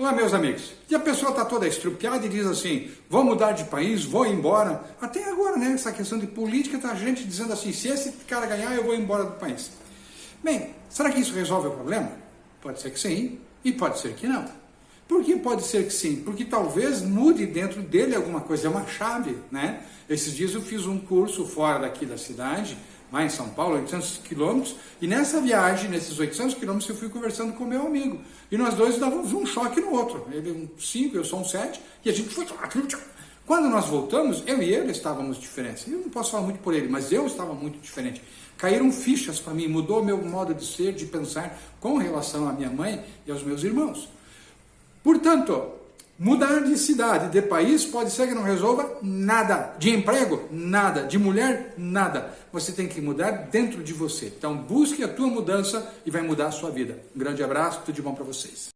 Olá, meus amigos. E a pessoa está toda estrupiada e diz assim: vou mudar de país, vou embora. Até agora, né? Essa questão de política, tá a gente dizendo assim: se esse cara ganhar, eu vou embora do país. Bem, será que isso resolve o problema? Pode ser que sim, e pode ser que não. Por que pode ser que sim? Porque talvez mude dentro dele alguma coisa, é uma chave, né? Esses dias eu fiz um curso fora daqui da cidade, lá em São Paulo, 800 quilômetros, e nessa viagem, nesses 800 quilômetros, eu fui conversando com meu amigo. E nós dois dávamos um choque no outro. Ele um 5, eu sou um 7, e a gente foi... Quando nós voltamos, eu e ele estávamos diferentes. Eu não posso falar muito por ele, mas eu estava muito diferente. Caíram fichas para mim, mudou meu modo de ser, de pensar com relação à minha mãe e aos meus irmãos. Portanto, mudar de cidade, de país, pode ser que não resolva nada. De emprego, nada. De mulher, nada. Você tem que mudar dentro de você. Então, busque a tua mudança e vai mudar a sua vida. Um grande abraço, tudo de bom para vocês.